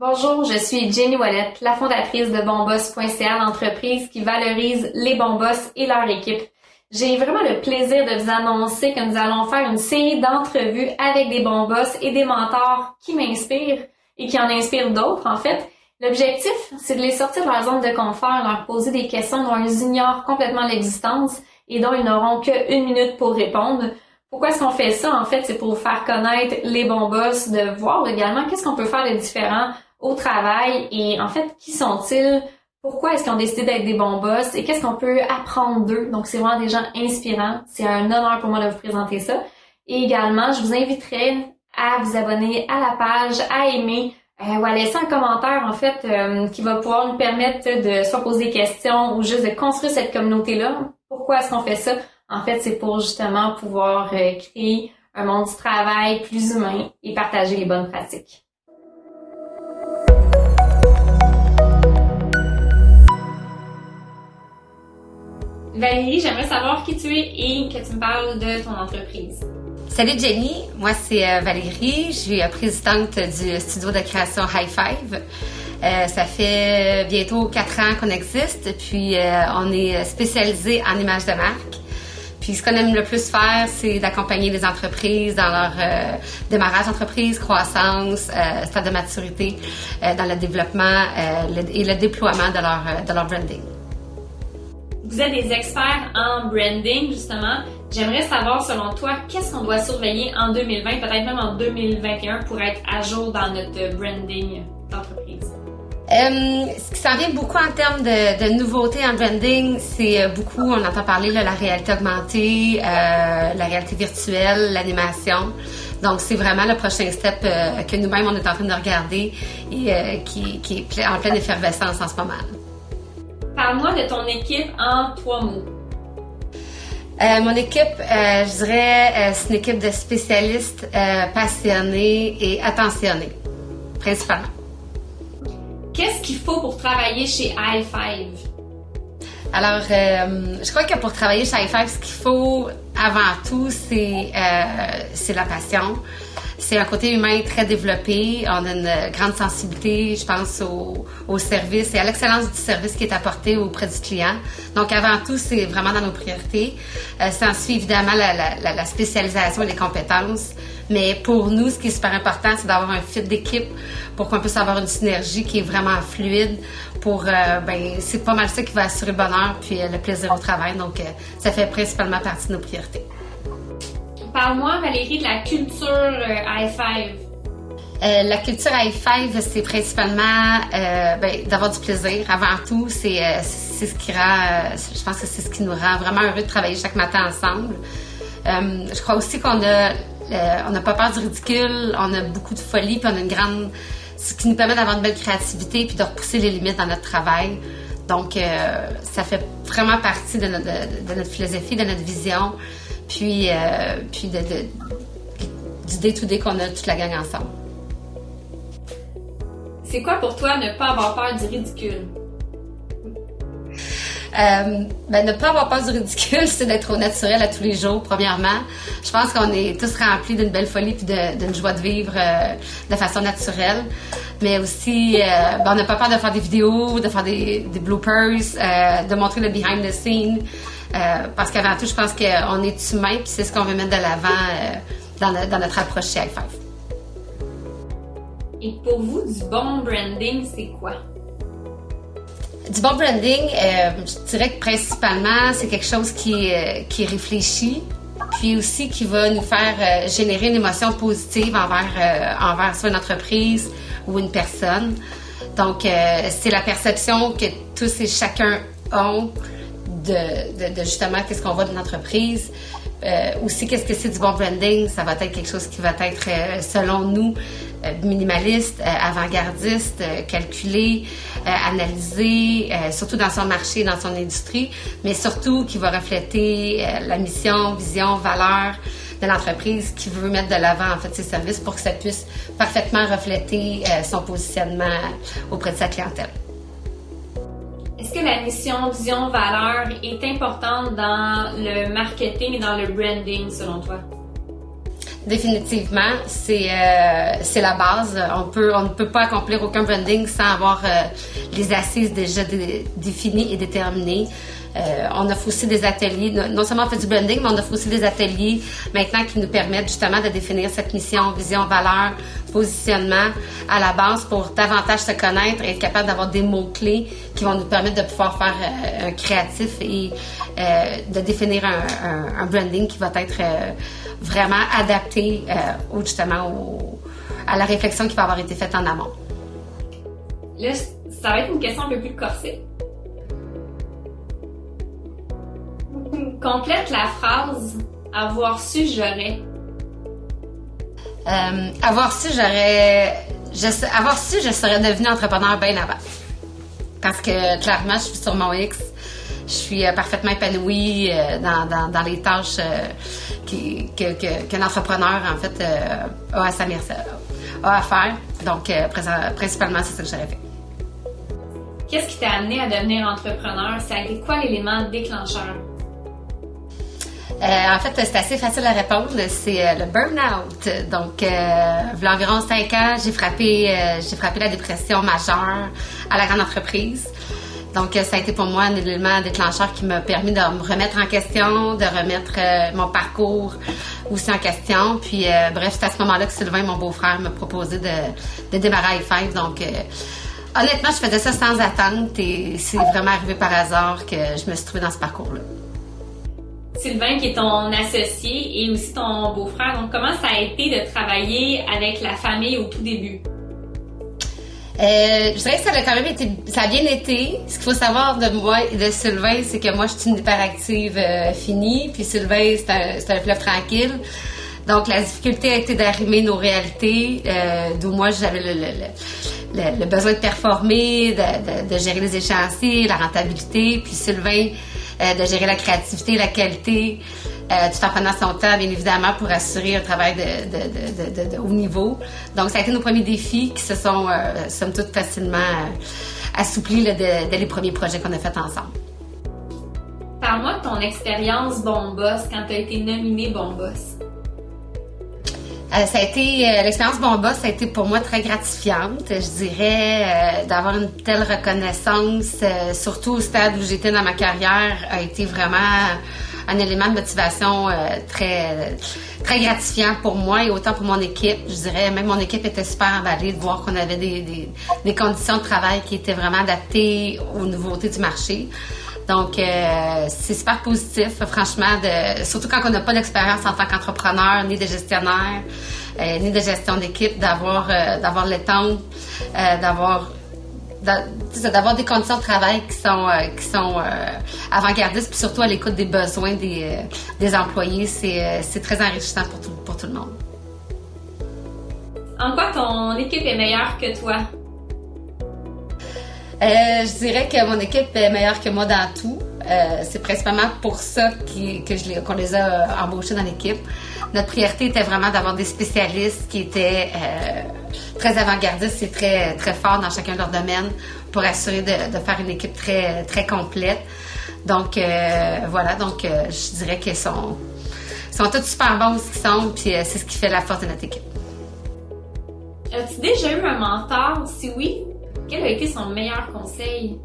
Bonjour, je suis Jenny Wallet, la fondatrice de Bonboss.ca, l'entreprise qui valorise les bons boss et leur équipe. J'ai vraiment le plaisir de vous annoncer que nous allons faire une série d'entrevues avec des bons boss et des mentors qui m'inspirent et qui en inspirent d'autres, en fait. L'objectif, c'est de les sortir de leur zone de confort, leur poser des questions dont ils ignorent complètement l'existence et dont ils n'auront qu'une minute pour répondre. Pourquoi est-ce qu'on fait ça? En fait, c'est pour faire connaître les bons boss, de voir également qu'est-ce qu'on peut faire de différent au travail et en fait, qui sont-ils? Pourquoi est-ce qu'ils ont décidé d'être des bons boss? Et qu'est-ce qu'on peut apprendre d'eux? Donc, c'est vraiment des gens inspirants. C'est un honneur pour moi de vous présenter ça. Et également, je vous inviterai à vous abonner à la page, à aimer euh, ou à laisser un commentaire en fait euh, qui va pouvoir nous permettre de soit poser des questions ou juste de construire cette communauté-là. Pourquoi est-ce qu'on fait ça? En fait, c'est pour justement pouvoir euh, créer un monde du travail plus humain et partager les bonnes pratiques. Valérie, j'aimerais savoir qui tu es et que tu me parles de ton entreprise. Salut Jenny, moi c'est euh, Valérie, je suis euh, présidente du studio de création High Five. Euh, ça fait bientôt quatre ans qu'on existe, puis on est spécialisé en images de marque. Puis ce qu'on aime le plus faire, c'est d'accompagner les entreprises dans leur démarrage d'entreprise, croissance, stade de maturité, dans le développement et le déploiement de leur, de leur branding. Vous êtes des experts en branding, justement. J'aimerais savoir, selon toi, qu'est-ce qu'on doit surveiller en 2020, peut-être même en 2021, pour être à jour dans notre branding d'entreprise? Euh, ce qui s'en vient beaucoup en termes de, nouveautés en branding, c'est euh, beaucoup, on entend parler de la réalité augmentée, euh, la réalité virtuelle, l'animation. Donc, c'est vraiment le prochain step que nous-mêmes, on est en train de regarder et qui, qui est en pleine effervescence en ce moment. Parle-moi de ton équipe en trois mots. Euh, mon équipe, euh, je dirais, euh, c'est une équipe de spécialistes passionnés et attentionnés, principalement. Qu'est-ce qu'il faut pour travailler chez i5? Alors, je crois que pour travailler chez i5, ce qu'il faut avant tout, c'est la passion. C'est un côté humain très développé. On a une grande sensibilité, je pense, au, au service et à l'excellence du service qui est apporté auprès du client. Donc, avant tout, c'est vraiment dans nos priorités. Euh, ça en suit évidemment la, la, la, spécialisation et les compétences. Mais pour nous, ce qui est super important, c'est d'avoir un fit d'équipe pour qu'on puisse avoir une synergie qui est vraiment fluide. Pour, euh, ben, c'est pas mal ça qui va assurer le bonheur puis euh, le plaisir au travail. Donc, euh, ça fait principalement partie de nos priorités. Parle-moi, Valérie, de la culture euh, i5. Euh, la culture i5, c'est principalement euh, ben, d'avoir du plaisir. Avant tout, c'est ce qui rend, je pense que c'est ce qui nous rend vraiment heureux de travailler chaque matin ensemble. je crois aussi qu'on a, on n'a pas peur du ridicule, on a beaucoup de folie, puis on a une grande, ce qui nous permet d'avoir une belle créativité, puis de repousser les limites dans notre travail. Donc, ça fait vraiment partie de notre philosophie, de notre vision puis, euh, puis de, du day-to-day qu'on a toute la gang ensemble. C'est quoi pour toi ne pas avoir peur du ridicule? Euh, ben, ne pas avoir peur du ridicule, c'est d'être au naturel à tous les jours, premièrement. Je pense qu'on est tous remplis d'une belle folie et d'une joie de vivre euh, de façon naturelle. Mais aussi, ben, on n'a pas peur de faire des vidéos, de faire des, des bloopers, de montrer le behind the scene. Euh, parce qu'avant tout, je pense qu'on est humain, puis c'est ce qu'on veut mettre de l'avant euh, dans, notre approche chez i5. Et pour vous, du bon branding, c'est quoi? Du bon branding, euh, je dirais que principalement, c'est quelque chose qui, qui réfléchit, puis aussi qui va nous faire générer une émotion positive envers, envers soit une entreprise ou une personne. Donc, c'est la perception que tous et chacun ont de, justement qu'est-ce qu'on voit d'une entreprise. Euh, aussi, qu'est-ce que c'est du bon branding? Ça va être quelque chose qui va être, euh, selon nous, euh, minimaliste, avant-gardiste, calculé, analysé, surtout dans son marché, dans son industrie, mais surtout qui va refléter la mission, vision, valeur de l'entreprise qui veut mettre de l'avant en fait ses services pour que ça puisse parfaitement refléter son positionnement auprès de sa clientèle. La mission, vision, valeur est importante dans le marketing et dans le branding selon toi? Définitivement, c'est euh, c'est la base. On peut on ne peut pas accomplir aucun branding sans avoir euh, les assises déjà définies et déterminées. Euh, on offre aussi des ateliers, non seulement on fait du branding, mais on offre aussi des ateliers maintenant qui nous permettent justement de définir cette mission, vision, valeur, positionnement à la base pour davantage se connaître et être capable d'avoir des mots-clés qui vont nous permettre de pouvoir faire un créatif et de définir un, un, branding qui va être vraiment adapté euh, justement à la réflexion qui va avoir été faite en amont. Là, ça va être une question un peu plus corsée. Complète la phrase avoir su, j'aurais. Euh, avoir su, j'aurais. avoir su, je serais devenue entrepreneur bien avant. Parce que clairement, je suis sur mon X je suis euh, parfaitement épanouie euh, dans, dans, les tâches euh, qu'un entrepreneur, en fait, a à sa a à faire. Donc, principalement, c'est ça que j'aurais fait. Qu'est-ce qui t'a amené à devenir entrepreneur? Ça a été quoi l'élément déclencheur? en fait, c'est assez facile à répondre. C'est le burn-out. Donc, il y a environ cinq ans, j'ai frappé, j'ai frappé la dépression majeure à la grande entreprise. Donc, ça a été pour moi un élément déclencheur qui m'a permis de me remettre en question, de remettre euh, mon parcours aussi en question. Puis, euh, bref, c'est à ce moment-là que Sylvain, mon beau-frère, m'a proposé de, démarrer à 5 Donc, euh, honnêtement, je faisais ça sans attente et c'est vraiment arrivé par hasard que je me suis trouvée dans ce parcours-là. Sylvain, qui est ton associé et aussi ton beau-frère, donc comment ça a été de travailler avec la famille au tout début? Euh, je dirais que ça a quand même été, ça a bien été. Ce qu'il faut savoir de moi et de Sylvain, c'est que moi, je suis une hyperactive euh, finie, puis Sylvain, c'est un, un fleuve tranquille. Donc, la difficulté a été d'arrimer nos réalités, euh, d'où moi, j'avais le, le, le, besoin de performer, de, de, de, gérer les échéanciers, la rentabilité, puis Sylvain, euh, de gérer la créativité, la qualité. Euh, tout en prenant son temps, bien évidemment, pour assurer un travail de, haut niveau. Donc, ça a été nos premiers défis qui se sont, euh, somme toute, facilement assouplis dès, les premiers projets qu'on a faits ensemble. Parle-moi de ton expérience Bon Boss quand tu as été nominé Bon Boss. Ça a été l'expérience Bon Boss, ça a été pour moi très gratifiante. Je dirais d'avoir une telle reconnaissance, surtout au stade où j'étais dans ma carrière, a été vraiment un élément de motivation euh, très, très gratifiant pour moi et autant pour mon équipe. Je dirais, même mon équipe était super emballée de voir qu'on avait des, des, conditions de travail qui étaient vraiment adaptées aux nouveautés du marché. Donc, euh, c'est super positif, franchement, de, surtout quand on n'a pas d'expérience en tant qu'entrepreneur, ni de gestionnaire, euh, ni de gestion d'équipe, d'avoir d'avoir le temps, d'avoir des conditions de travail qui sont, euh, sont euh, avant-gardistes, puis surtout à l'écoute des besoins des, euh, des employés, c'est très enrichissant pour tout, pour tout le monde. En quoi ton équipe est meilleure que toi? Je dirais que mon équipe est meilleure que moi dans tout. c'est principalement pour ça qu'on les a embauchés dans l'équipe. Notre priorité était vraiment d'avoir des spécialistes qui étaient très avant-gardistes et très, très forts dans chacun de leurs domaines pour assurer de, faire une équipe très, très complète. Donc, euh, voilà, donc euh, je dirais qu'ils sont, sont tous super bons ce qu'ils sont, puis euh, c'est ce qui fait la force de notre équipe. As-tu déjà eu un mentor? Si oui, quel a été son meilleur conseil?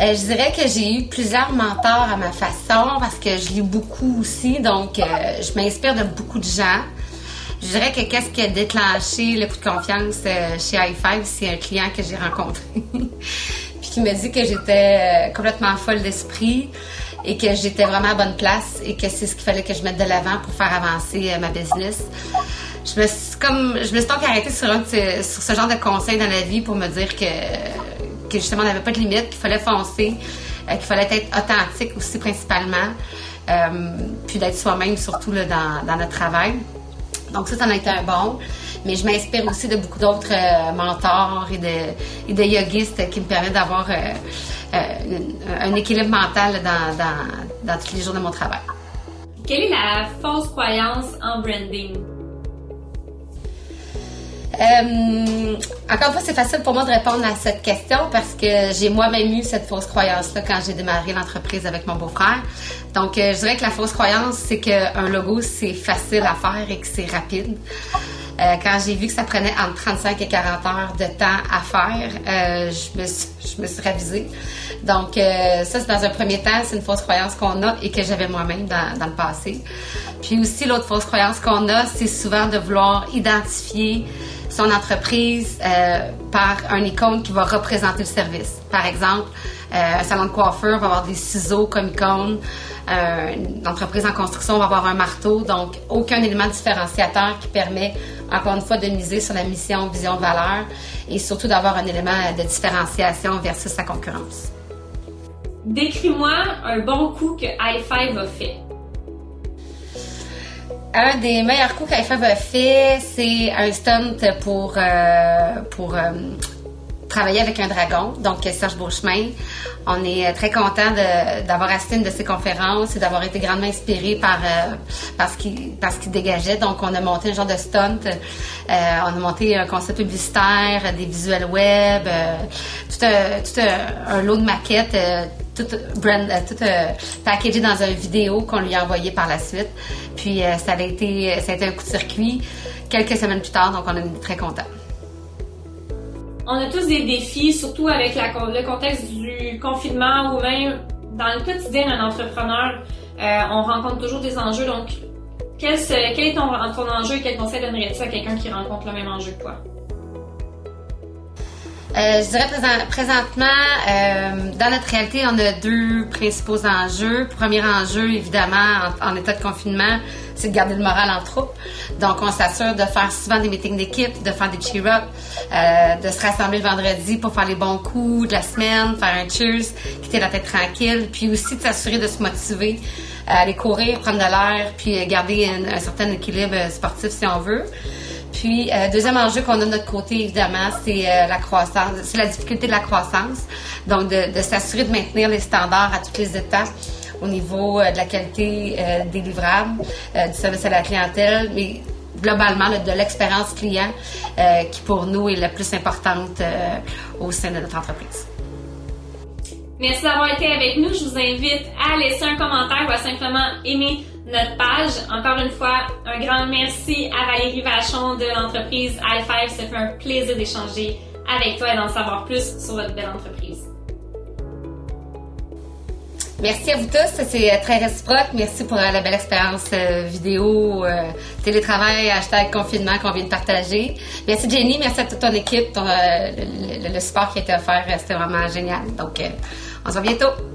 je dirais que j'ai eu plusieurs mentors à ma façon parce que je lis beaucoup aussi, donc je m'inspire de beaucoup de gens. Je dirais que qu'est-ce qui a déclenché le coup de confiance euh, chez i5, c'est un client que j'ai rencontré. puis qui m'a dit que j'étais euh, complètement folle d'esprit et que j'étais vraiment à bonne place et que c'est ce qu'il fallait que je mette de l'avant pour faire avancer euh, ma business. Je me suis comme je me suis donc arrêtée sur, sur ce genre de conseils dans la vie pour me dire que, que justement on n'avait pas de limite, qu'il fallait foncer, qu'il fallait être authentique aussi principalement, puis d'être soi-même surtout là, dans, dans notre travail. Donc ça, ça en a été un bon. Mais je m'inspire aussi de beaucoup d'autres euh, mentors et de, et de yogistes qui me permettent d'avoir euh, euh, un équilibre mental dans, dans, dans tous les jours de mon travail. Quelle est la fausse croyance en branding? Euh, encore une fois, c'est facile pour moi de répondre à cette question parce que j'ai moi-même eu cette fausse croyance-là quand j'ai démarré l'entreprise avec mon beau-frère. Donc, euh, je dirais que la fausse croyance, c'est qu'un logo, c'est facile à faire et que c'est rapide. Euh, quand j'ai vu que ça prenait entre 35 et 40 heures de temps à faire, euh, je, me suis, je me suis ravisée. Donc, euh, ça, c'est dans un premier temps, c'est une fausse croyance qu'on a et que j'avais moi-même dans, le passé. Puis aussi, l'autre fausse croyance qu'on a, c'est souvent de vouloir identifier son entreprise euh, par un icône qui va représenter le service. Par exemple, euh, un salon de coiffure va avoir des ciseaux comme icône. Une entreprise en construction va avoir un marteau. Donc, aucun élément différenciateur qui permet, encore une fois, de miser sur la mission, vision, valeur et surtout d'avoir un élément de différenciation versus sa concurrence. Décris-moi un bon coup que i5 a fait. Un des meilleurs coups qu'IFAB a fait, c'est un stunt pour, euh, pour euh, travailler avec un dragon, donc Serge Beauchemin. On est très content d'avoir assisté une de ses conférences et d'avoir été grandement inspiré par, euh, par ce qu'il dégageait. Donc, on a monté un genre de stunt. On a monté un concept publicitaire, des visuels web, tout un, un, lot de maquettes tout, brand, tout packagé dans une vidéo qu'on lui a envoyé par la suite. Puis ça, a été, ça a été un coup de circuit quelques semaines plus tard, donc on est très contents. On a tous des défis, surtout avec le contexte du confinement ou même dans le quotidien d'un entrepreneur. Euh, on rencontre toujours des enjeux. Donc, quel, quel est ton, ton, enjeu et quel conseil donnerais-tu à quelqu'un qui rencontre le même enjeu que toi? Euh, je dirais présent, présentement, euh, dans notre réalité, on a deux principaux enjeux. Premier enjeu, évidemment, en, état de confinement, c'est de garder le moral en troupe. Donc, on s'assure de faire souvent des meetings d'équipe, de faire des cheer-up, euh, de se rassembler le vendredi pour faire les bons coups de la semaine, faire un cheers, quitter la tête tranquille, puis aussi de s'assurer de se motiver à aller courir, prendre de l'air, puis garder un, un certain équilibre sportif si on veut. Puis, euh, deuxième enjeu qu'on a de notre côté, évidemment, c'est euh, la croissance, c'est la difficulté de la croissance. Donc, de, s'assurer de maintenir les standards à toutes les étapes au niveau euh, de la qualité des livrables, du service à la clientèle, mais globalement de l'expérience client qui pour nous est la plus importante au sein de notre entreprise. Merci d'avoir été avec nous. Je vous invite à laisser un commentaire ou à simplement aimer notre page. Encore une fois, un grand merci à Valérie Vachon de l'entreprise i5. Ça fait un plaisir d'échanger avec toi et d'en savoir plus sur votre belle entreprise. Merci à vous tous, c'est très réciproque. Merci pour la belle expérience vidéo, euh, télétravail, hashtag confinement qu'on vient de partager. Merci Jenny, merci à toute ton équipe, ton, euh, le, support qui a été offert, c'était vraiment génial. Donc, euh, on se voit bientôt.